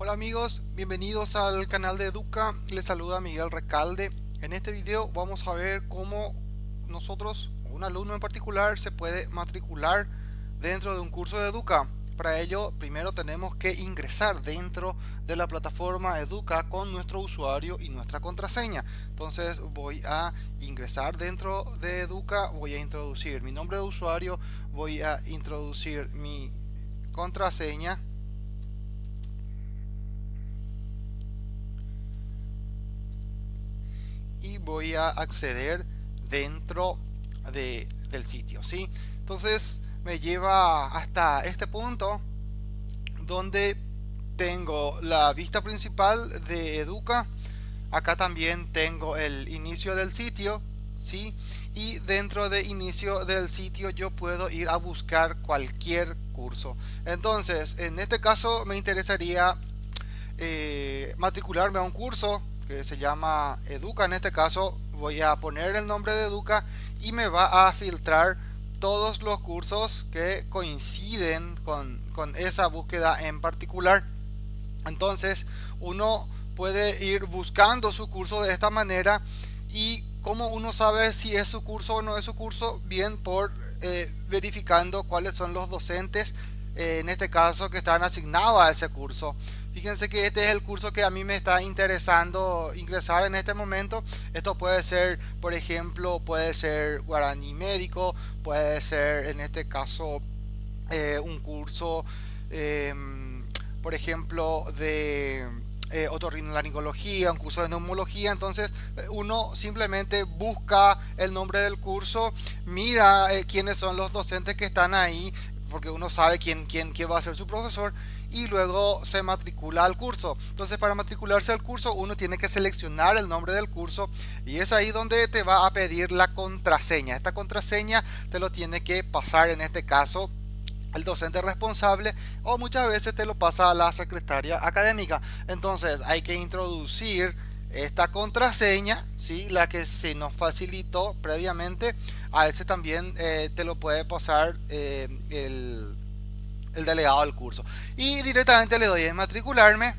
Hola amigos, bienvenidos al canal de Educa, les saluda Miguel Recalde. En este video vamos a ver cómo nosotros, un alumno en particular, se puede matricular dentro de un curso de Educa. Para ello, primero tenemos que ingresar dentro de la plataforma Educa con nuestro usuario y nuestra contraseña. Entonces voy a ingresar dentro de Educa, voy a introducir mi nombre de usuario, voy a introducir mi contraseña y voy a acceder dentro de, del sitio ¿sí? entonces me lleva hasta este punto donde tengo la vista principal de Educa acá también tengo el inicio del sitio ¿sí? y dentro de inicio del sitio yo puedo ir a buscar cualquier curso entonces en este caso me interesaría eh, matricularme a un curso que se llama Educa. En este caso voy a poner el nombre de Educa y me va a filtrar todos los cursos que coinciden con, con esa búsqueda en particular. Entonces uno puede ir buscando su curso de esta manera y como uno sabe si es su curso o no es su curso, bien por eh, verificando cuáles son los docentes, eh, en este caso que están asignados a ese curso. Fíjense que este es el curso que a mí me está interesando ingresar en este momento. Esto puede ser, por ejemplo, puede ser guaraní médico, puede ser en este caso eh, un curso, em, por ejemplo, de eh, otorrinolaringología, un curso de neumología. Entonces uno simplemente busca el nombre del curso, mira eh, quiénes son los docentes que están ahí, porque uno sabe quién, quién, quién va a ser su profesor y luego se matricula al curso. Entonces para matricularse al curso uno tiene que seleccionar el nombre del curso y es ahí donde te va a pedir la contraseña. Esta contraseña te lo tiene que pasar en este caso el docente responsable o muchas veces te lo pasa a la secretaria académica. Entonces hay que introducir esta contraseña, ¿sí? la que se nos facilitó previamente. A ese también eh, te lo puede pasar eh, el el delegado del curso. Y directamente le doy a matricularme.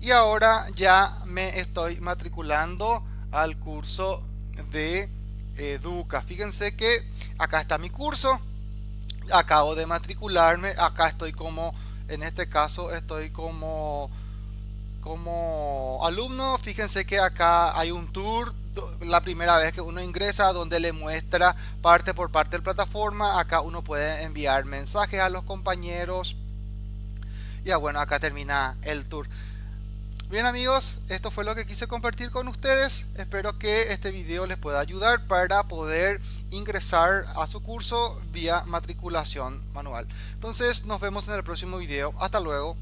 Y ahora ya me estoy matriculando al curso de Educa. Fíjense que acá está mi curso. Acabo de matricularme. Acá estoy como, en este caso estoy como, como alumno. Fíjense que acá hay un tour la primera vez que uno ingresa donde le muestra parte por parte de la plataforma acá uno puede enviar mensajes a los compañeros. Ya bueno acá termina el tour. Bien amigos esto fue lo que quise compartir con ustedes. Espero que este video les pueda ayudar para poder ingresar a su curso vía matriculación manual. Entonces nos vemos en el próximo video. Hasta luego